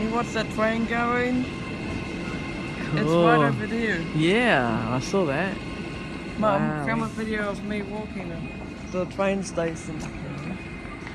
you watch that train going? It's right over there. Yeah, I saw that. Mum, Wow. film a video of me walking the train station.